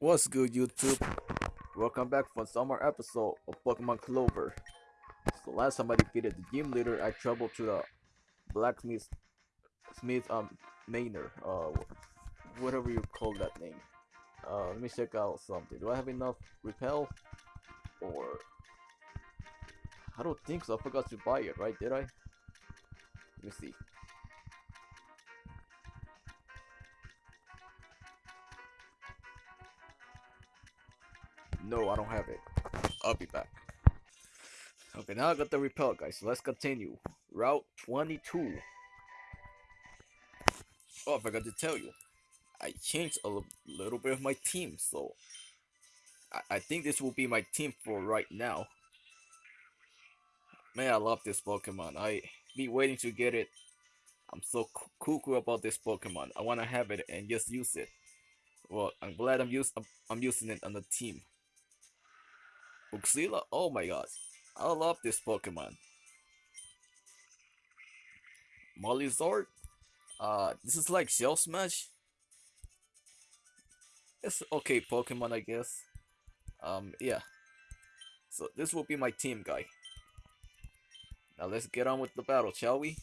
What's good, YouTube? Welcome back for some more episode of Pokemon Clover. So last time I defeated the gym leader, I traveled to the blacksmith Smith um Manor, uh whatever you call that name. Uh let me check out something. Do I have enough repel? Or I don't think so. I forgot to buy it, right? Did I? Let me see. No, I don't have it. I'll be back. Okay, now I got the repel, guys. So let's continue. Route 22. Oh, I forgot to tell you. I changed a little bit of my team, so I, I think this will be my team for right now. Man, I love this Pokemon. I be waiting to get it. I'm so cu- cuckoo about this Pokemon. I wanna have it and just use it. Well, I'm glad I'm use I'm, I'm using it on the team. Uxila, oh my god. I love this Pokemon. Mollyzord, uh, this is like Shell Smash. It's okay Pokemon, I guess. Um, yeah. So this will be my team, guy. Now let's get on with the battle, shall we?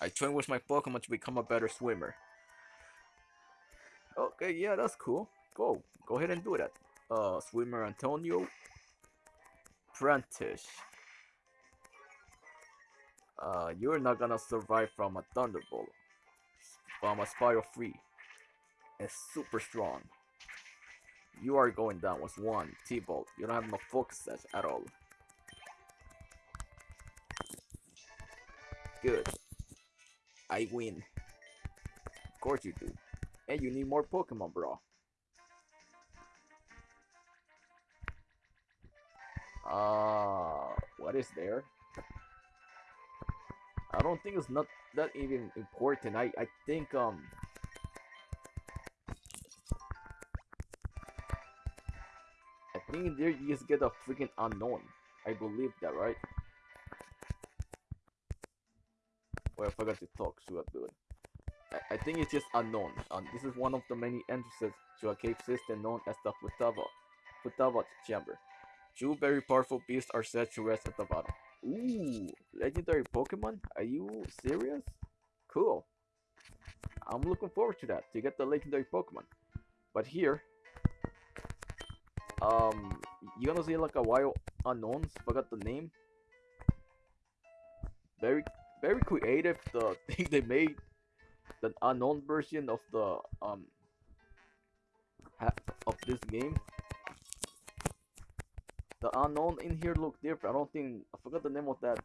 I train with my Pokemon to become a better swimmer. Okay, yeah, that's cool. Go, go ahead and do that. Uh, swimmer Antonio. Prentice. Uh, you're not gonna survive from a Thunderbolt. From a Spiral Free. It's super strong. You are going down with one T-Bolt. You don't have no focus at all. Good. I win. Of course you do. And you need more Pokemon, bro. Uh, what is there? I don't think it's not that even important. I I think um. I think there you just get a freaking unknown. I believe that, right? Well, I forgot to talk. So I'm doing. I, I think it's just unknown. Um, this is one of the many entrances to a cave system known as the Futaba, Futaba Chamber. Two very powerful beasts are said to rest at the bottom. Ooh, legendary Pokemon? Are you serious? Cool. I'm looking forward to that, to get the legendary Pokemon. But here, um, you're gonna see like a wild unknowns, forgot the name. Very, very creative, the thing they made. The unknown version of the, um, of this game the unknown in here look different. I don't think I forgot the name of that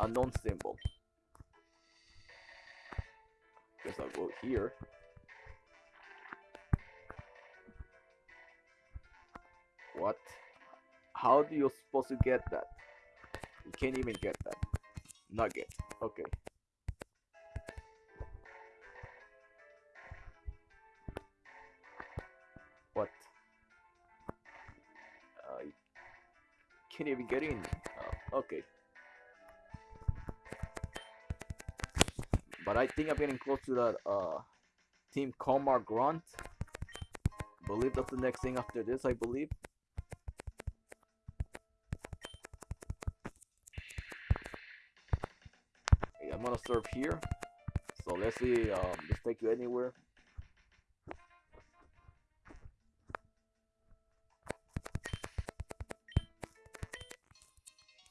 unknown symbol. Guess I'll go here. What? How do you supposed to get that? You can't even get that. Nugget. Okay. Can't even get in. Oh, okay. But I think I'm getting close to that uh Team Karma Grunt. believe that's the next thing after this, I believe. Okay, I'm gonna serve here. So let's see, um, let's take you anywhere.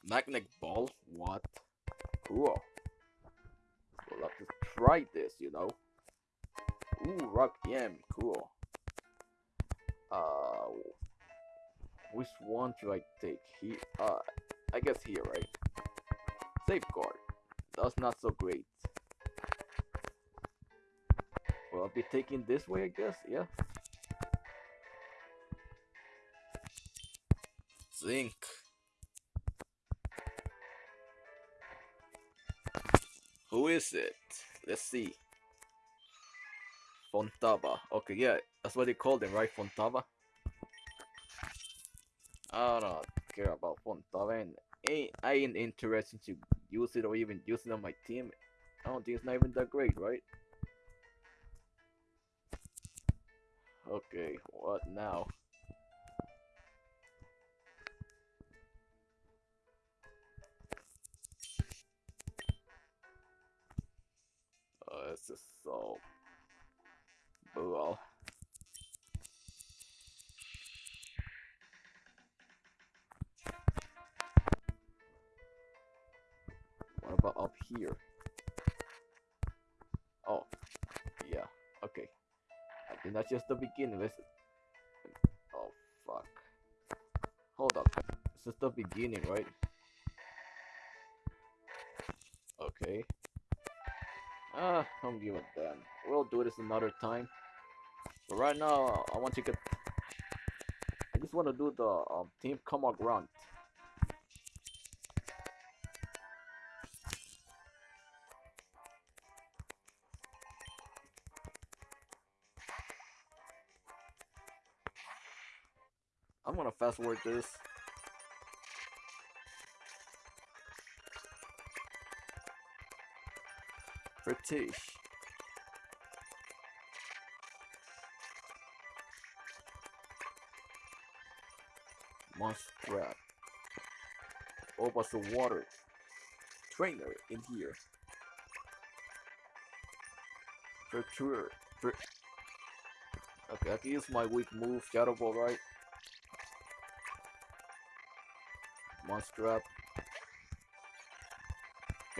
Magnet ball? What? Cool. We'll have to try this, you know. Ooh, rock yam, cool. Uh, which one should I take? He, uh, I guess here, right? Safeguard. That's not so great. Well, I'll be taking this way, I guess. Yeah. Zinc. Who is it? Let's see. Fontava. Okay, yeah, that's what they called him, right? Fontava. I don't care about Fontava, and ain't, I ain't interested to use it or even use it on my team. I don't think it's not even that great, right? Okay, what now? This is so... Well... What about up here? Oh, yeah, okay. I think that's just the beginning. Listen. Oh, fuck. Hold up. This is the beginning, right? Okay. Ah, don't give a damn. We'll do this another time. But right now, I want to get. I just want to do the um, team come on grunt. I'm gonna fast forward this. Monster Oh, but the water trainer in here. For sure. Okay, I can use my weak move, Shadow Ball, right? Can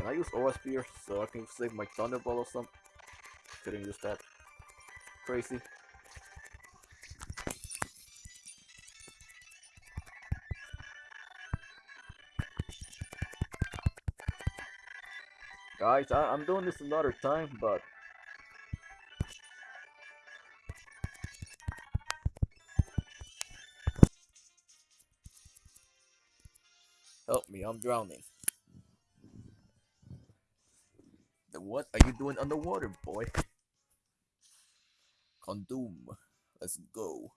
I use Aura Spear so I can save my Thunderbolt or something? Couldn't use that. Crazy. Guys, I I'm doing this another time, but Help me, I'm drowning. The what are you doing underwater, boy? Condom. Let's go.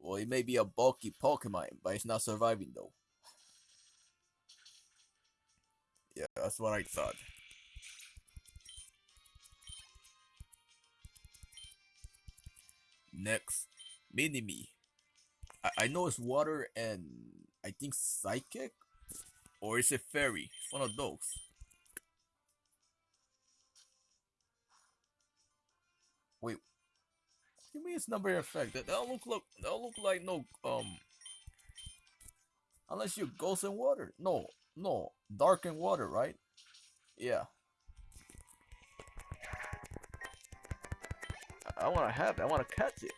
Well, it may be a bulky Pokemon, but it's not surviving though. Yeah, that's what I thought. Next, Minimi. I, I know it's water and I think psychic, or is it fairy? It's one of those. You mean it's number effect? That don't look look don't look like no um. Unless you ghost in water. No, no, dark in water, right? Yeah. I, to have it. I want to catch it.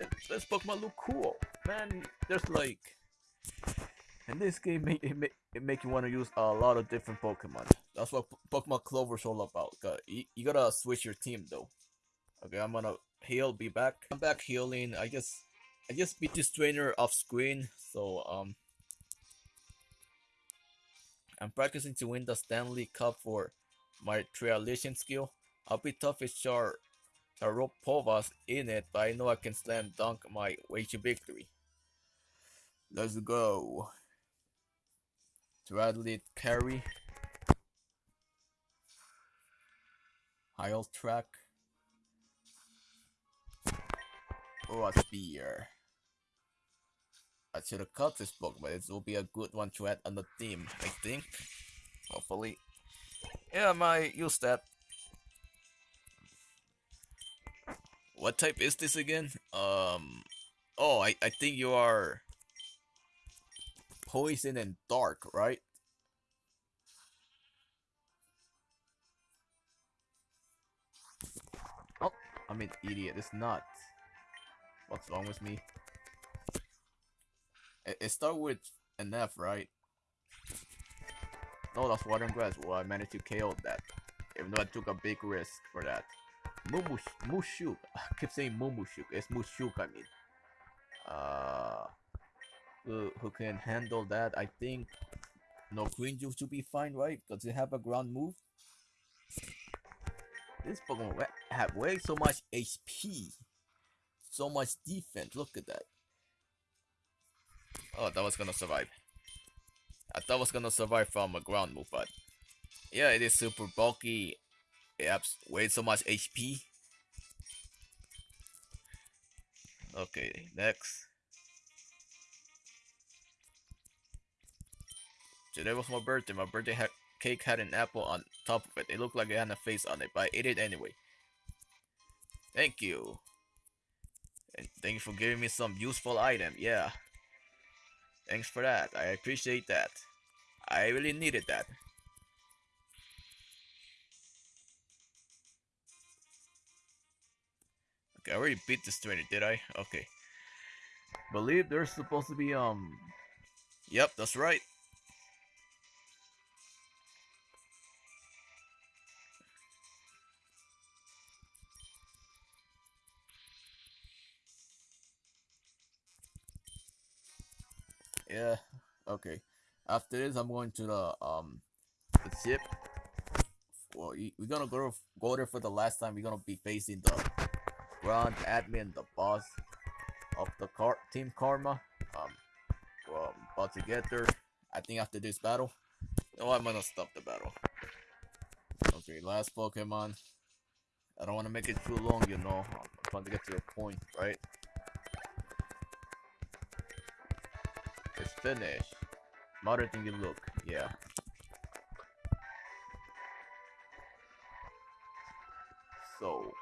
it. This Pokemon look cool, man. There's like in this game, it, make, it make you want to use a lot of different Pokemon. That's what Pokemon Clover's all about. You gotta switch your team though. Okay, I'm gonna heal, be back. I'm back healing. I just, I just beat this trainer off screen, so um, I'm practicing to win the Stanley Cup for my Trialition skill. I'll be tough as Char Sharopovas in it, but I know I can slam dunk my way to victory. Let's go. Bradley Carey. Heil track. A spear. I should have cut this book, but it will be a good one to add on the team, I think. Hopefully. Yeah, might use that. What type is this again? Um. Oh, I, I think you are poison and dark, right? Oh, I'm an idiot. It's not. What's wrong with me? It, it with an F, right? No, that's water and grass. Well, I managed to KO that. Even though I took a big risk for that. Mumush, Mushuk. I keep saying Mumushuk. It's Mushuk, I mean. Uh, who, who can handle that? I think no Green Juice should be fine, right? Because it have a ground move? This Pokemon have way so much HP. So much defense. Look at that. Oh, that was gonna survive. I thought was gonna survive from a ground move, but yeah, it is super bulky. It has way so much HP. Okay, next. Today was my birthday. My birthday cake had an apple on top of it. It looked like it had a face on it, but I ate it anyway. Thank you. And thank you for giving me some useful item. Yeah. Thanks for that. I appreciate that. I really needed that. Okay, I already beat this trainer, did I? Okay. Believe there's supposed to be, um... Yep, that's right. Yeah, okay. After this, I'm going to the, um, the ship. Well, we're gonna go, go there for the last time. We're gonna be facing the Grand Admin, the boss of the car Team Karma. Um, well, I'm about to get there. I think after this battle. No, I'm gonna stop the battle. Okay, last Pokemon. I don't want to make it too long, you know. I'm trying to get to the point, right? Finished. Smarter than you look, yeah. So,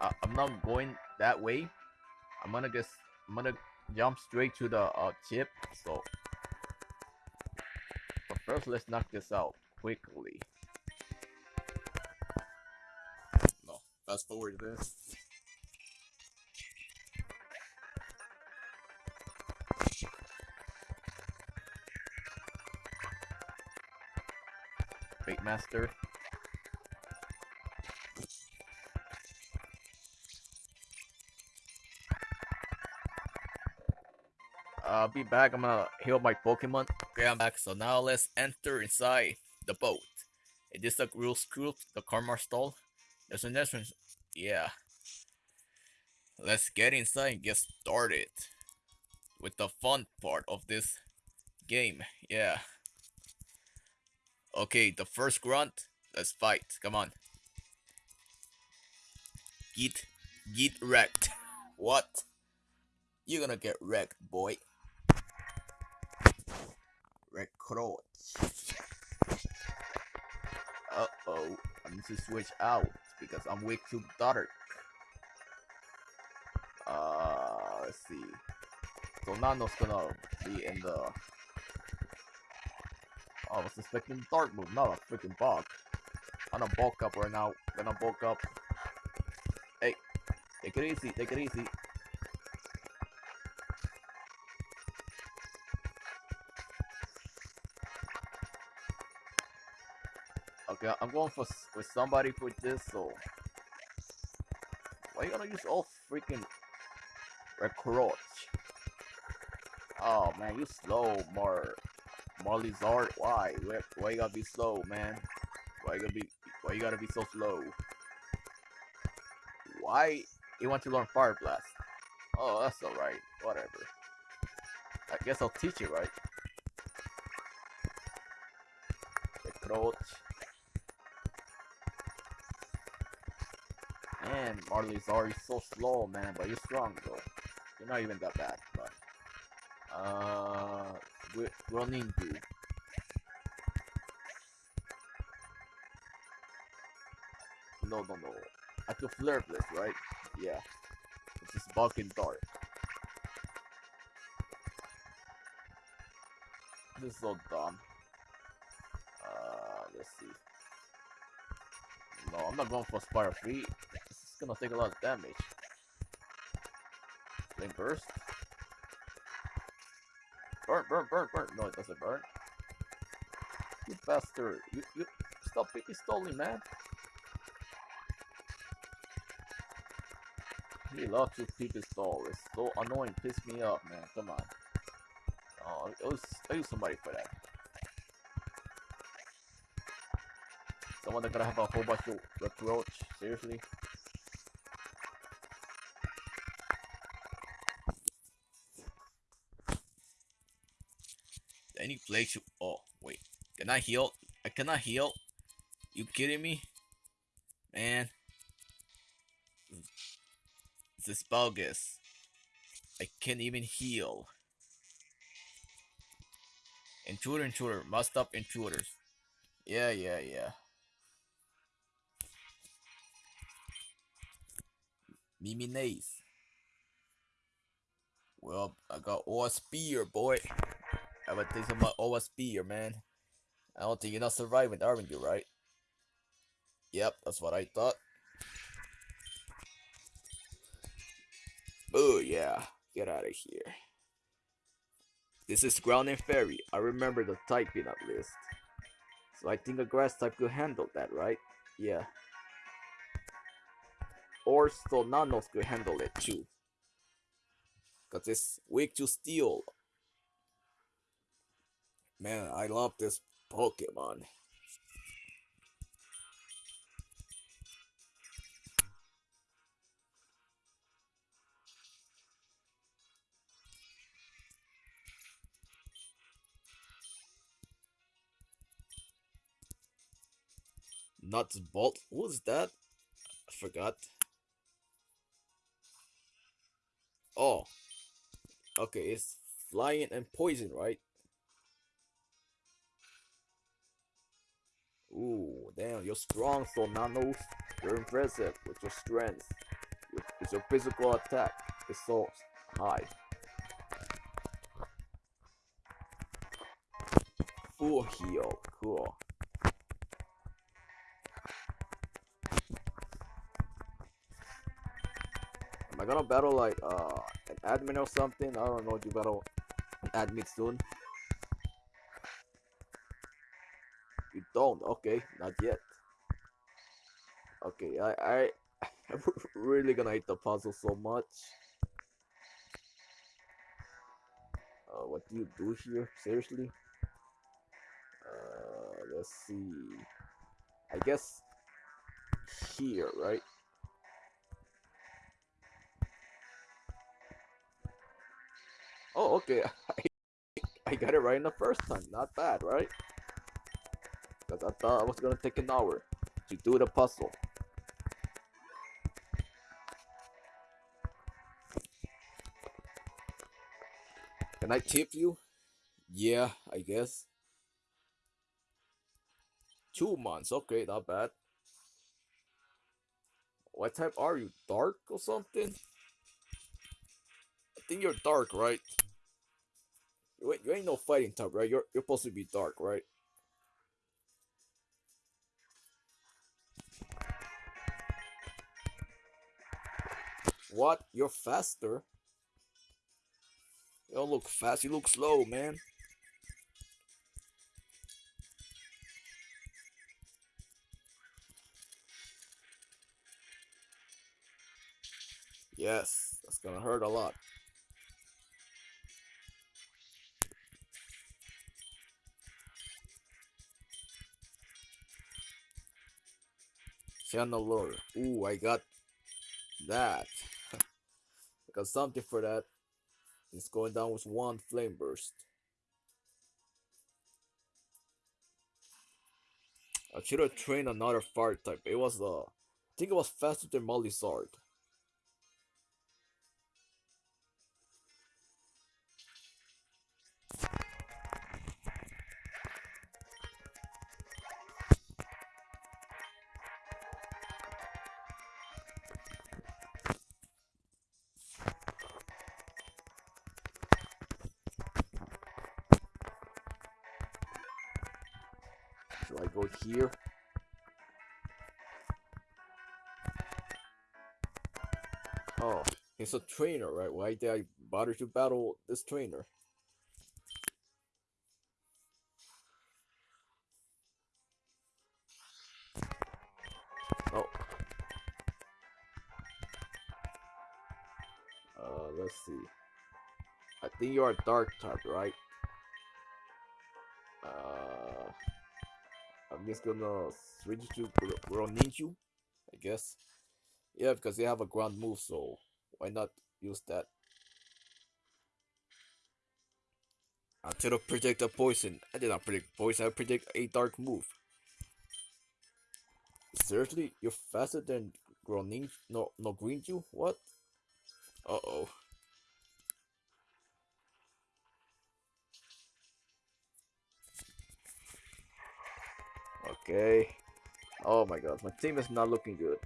uh, I'm not going that way. I'm gonna guess I'm gonna jump straight to the uh, chip. So, but first, let's knock this out quickly. No, fast forward this. Fate Master. I'll be back. I'm gonna heal my Pokemon. Okay, I'm back. So now let's enter inside the boat. Is this the real school? The Karma stall? There's an entrance. Yeah. Let's get inside and get started with the fun part of this game. Yeah. Okay, the first grunt. Let's fight. Come on. Get, get wrecked. What? You're gonna get wrecked, boy. Recruit. Uh oh. I need to switch out because I'm way too dark. Uh, let's see. So Nano's gonna be in the I was expecting dark move, not a freaking bug. I'm gonna bulk up right now. Gonna bulk up. Hey, take it easy, take it easy. Okay, I'm going for with somebody for this, so why you gonna use all freaking recruits? Oh man, you slow, more Marley Zard, why? why? You gotta be slow, man? Why you gotta be? Why you gotta be so slow? Why you want to learn Fire Blast? Oh, that's alright. Whatever. I guess I'll teach you, right? Approach. Man, Marley Zard, you're so slow, man, but you're strong, though. You're not even that bad, but... Uh running to. No, no, no. I can flare this, right? Yeah. It's just bugging dark. This is so dumb. Uh, let's see. No, I'm not going for Spire Free. This is gonna take a lot of damage. Flame Burst? Burn, burn, burn, burn. No, it doesn't burn. You bastard. You, you, stop picking man. He loves to pick his stall. It's so annoying. Piss me off, man. Come on. Oh, I was, use somebody for that. Someone that gonna have a whole bunch of reproach. Seriously? Any place you oh wait can I heal I cannot heal you kidding me man This is bogus. I can't even heal. Intruder, intruder, must stop intruders. Yeah, yeah, yeah. Mimi Nace. Well, I got all spear, boy. I would think about all spear, man. I don't think you're not surviving, aren't you, right? Yep, that's what I thought. Oh yeah, get out of here. This is ground and fairy. I remember the typing at least. So I think a grass type could handle that, right? Yeah. Or Solnanos could handle it too. Cause it's weak to steel. Man, I love this Pokemon. Nuts Bolt? Was that? I forgot. Oh. Okay, it's flying and poison, right? Ooh, damn, you're strong, so nanos. You're impressive with your strength. With your physical attack is so high. Full heal, cool. Am I gonna battle like uh an admin or something? I don't know. Do you battle admin soon? Don't? Okay, not yet. Okay, I I I'm really gonna hate the puzzle so much. Uh, what do you do here? Seriously? Uh, let's see. I guess here, right? Oh, okay. I, I got it right in the first time. Not bad, right? Because I thought I was gonna take an hour to do the puzzle. Can I tip you? Yeah, I guess. Two months, okay, not bad. What type are you? Dark or something? I think you're dark, right? Wait, you ain't no fighting type, right? You're you're supposed to be dark, right? What? You're faster? You don't look fast, you look slow, man. Yes, that's gonna hurt a lot. Channel lure. Ooh, I got that. Got something for that. It's going down with one flame burst. I should have trained another fire type. It was uh I think it was faster than Mollyzard. So Oh, he's a trainer, right? Why did I bother to battle this trainer? Oh. Uh, let's see. I think you're a dark type, right? Uh, I'm just gonna switch to Ninju, I guess. Yeah, because they have a ground move, so why not use that? Until I predict a poison. I did not predict poison, I predict a dark move. Seriously? You're faster than Gronin no no green you? What? Uh oh. Okay. Oh my god, my team is not looking good.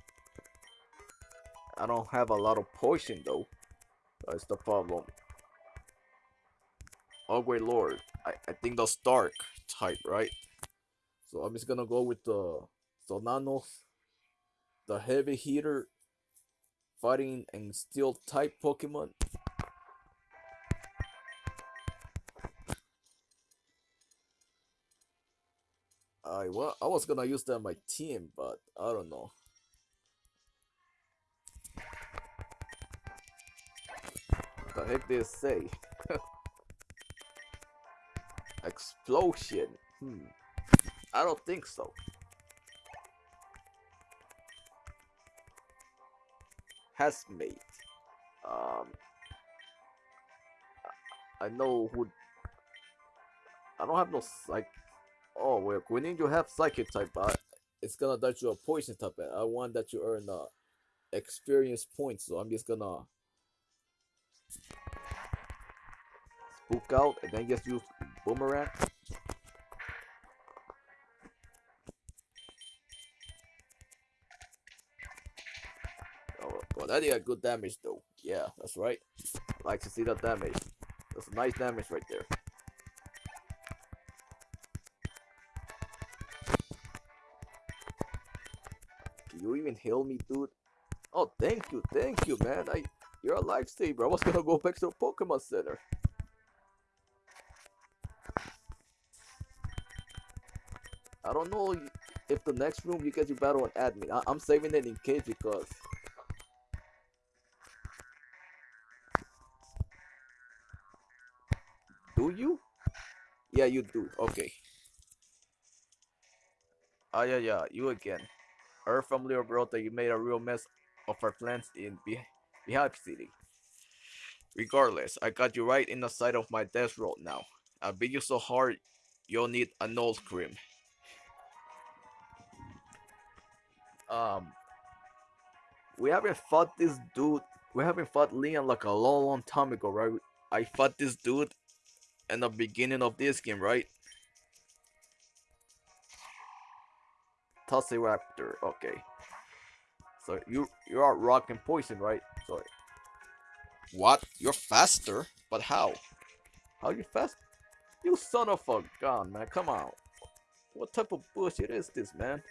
I don't have a lot of poison though. That's the problem. Oh great lord. I, I think that's dark type, right? So I'm just gonna go with the Sonanos, the heavy hitter, fighting and steel type Pokemon. I well, I was gonna use that on my team, but I don't know. Heck did it say? Explosion. Hmm. I don't think so. Has made. Um. I know who. I don't have no psych. Oh well, we need to have psychic type, but it's gonna die to a poison type. I want that you earn uh experience points, so I'm just gonna spook out and then just use boomerang. Oh, well, that did a good damage though. Yeah, that's right. I like to see that damage. That's nice damage right there. Can you even heal me, dude? Oh, thank you, thank you, man. I, you're a lifesaver. I was gonna go back to the Pokemon Center. I don't know if the next room you get your battle on admin. I I'm saving it in case because Do you? Yeah, you do. Okay. Ah, yeah, yeah. You again. Heard from little bro that you made a real mess of our plans in Be Beehive City. Regardless, I got you right in the side of my death road now. I beat you so hard, you'll need a nose cream. Um, we haven't fought this dude. We haven't fought Leon like a long, long time ago, right? I fought this dude in the beginning of this game, right? Tossy Raptor, okay. So you you are rock and poison, right? Sorry. What? You're faster? But how? How you fast? You son of a gun, man! Come on. What type of bullshit is this, man?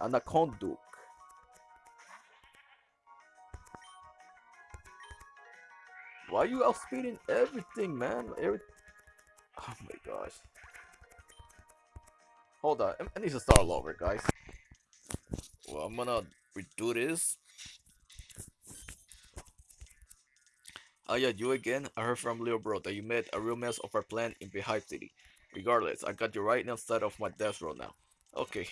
Anaconduke. Why are you outspeeding everything, man? Every oh my gosh. Hold on, I need to start all over, guys. Well, I'm gonna redo this. Oh yeah, you again? I heard from Leo Bro that you made a real mess of our plan in Beehive City. Regardless, I got you right inside of my death row now. Okay.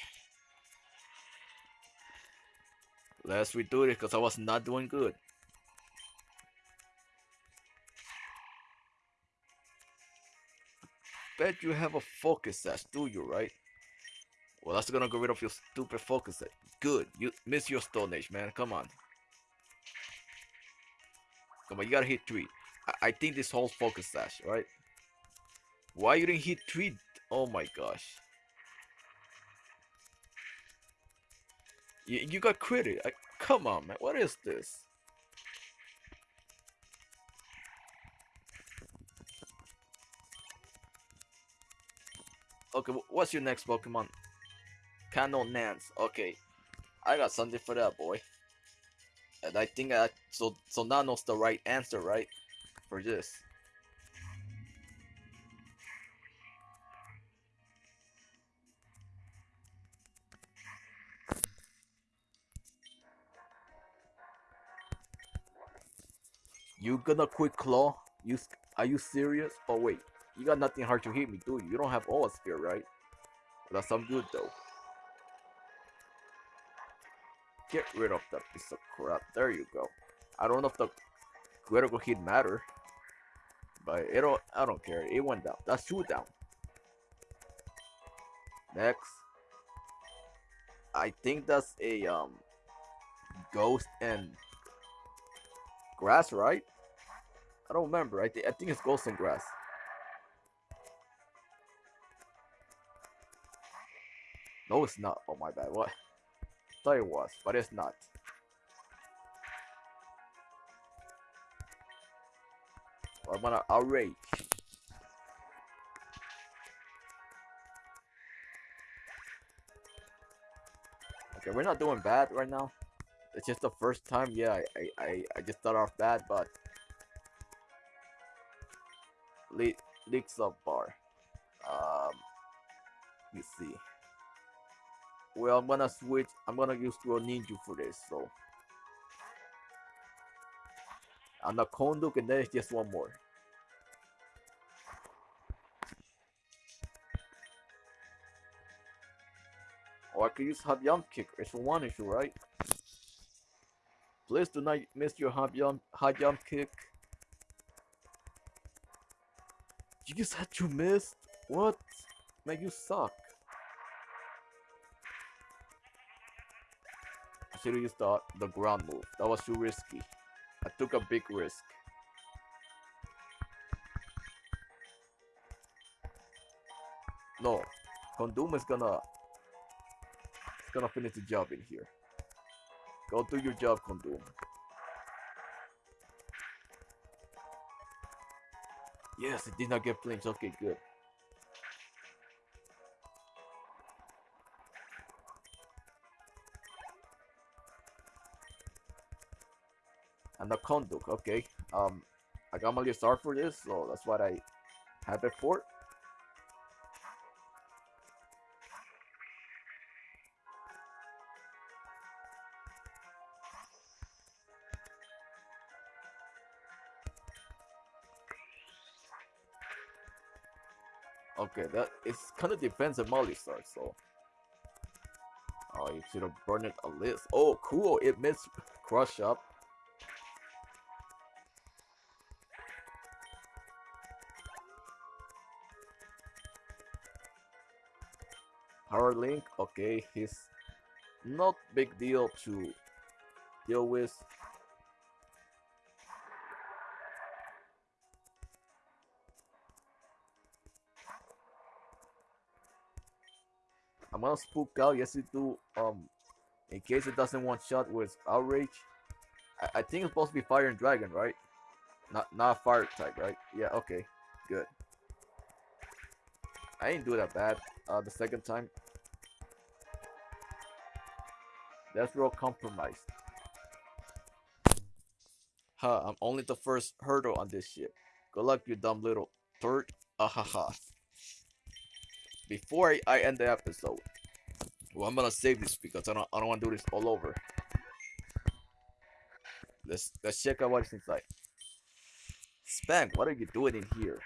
Let's redo this because I was not doing good. Bet you have a focus sash, do you, right? Well, that's gonna get rid of your stupid focus. Good. You miss your Stone Edge, man. Come on. Come on, you gotta hit three. I, I think this whole focus sash, right? Why you didn't hit three? Oh my gosh. You, you got critted. I, come on, man. What is this? Okay, what's your next Pokemon? Canon Nance. Okay, I got something for that boy. And I think I so so Nano's the right answer, right? For this. You gonna quit claw? You are you serious? Oh wait, you got nothing hard to hit me, do you? You don't have all spear, right? That's some good though. Get rid of that piece of crap. There you go. I don't know if the critical hit matter, but it don't. I don't care. It went down. That's two down. Next. I think that's a um ghost and grass, right? I don't remember. I, th- I think it's ghost and grass. No, it's not. Oh my bad. What? I thought it was, but it's not. I'm gonna outrage. Okay, we're not doing bad right now. It's just the first time. Yeah, I I, I just start off bad, but le leaks up bar. Um, me see. Well, I'm gonna switch. I'm gonna use a ninja for this. So, and the Konduk, and then it's just one more. Or oh, I could use hot jump kick. It's one issue, right? Please do not miss your hot jump, hot jump kick. You just had to miss? What? Man, you suck. Have used the, ground move. That was too risky. I took a big risk. No. Condom is gonna It's gonna finish the job in here. Go do your job, Condom. Yes, it did not get flames. Okay, good. And the Konduk, okay. Um, I got my star for this, so that's what I have it for. Okay, that it kind of depends on Molly Star, so. Oh, you should have burned it a list. Oh, cool! It missed crush up. Link, okay, he's not big deal to deal with. I'm gonna spook out yes it do um in case it doesn't want shot with outrage. I, I think it's supposed to be fire and dragon, right? Not not fire type, right? Yeah, okay. Good. I didn't do that bad uh the second time. That's real compromised. Huh, I'm only the first hurdle on this ship. Good luck, you dumb little turd. Ahaha before I, I end the episode, well, I'm gonna save this because I don't I don't want to do this all over. Let's let's check out what's inside. Spank, what are you doing in here?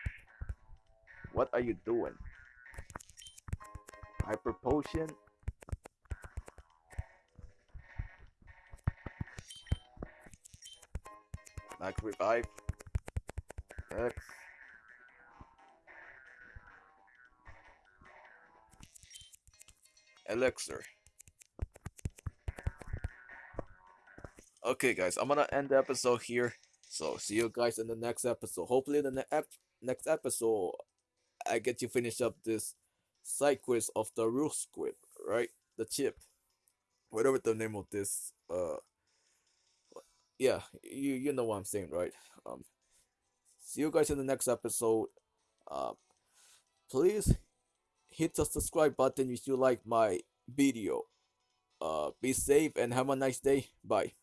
What are you doing? Hyper potion. Max revive. X. elixir. Okay, guys, I'm gonna end the episode here. So, see you guys in the next episode. Hopefully, the ne- next episode, I get to finish up this side quiz of the roof squid, right? The chip, whatever the name of this. Uh, yeah, you you know what I'm saying, right? Um, see you guys in the next episode. Uh, please hit the subscribe button if you like my video. Uh, be safe and have a nice day. Bye.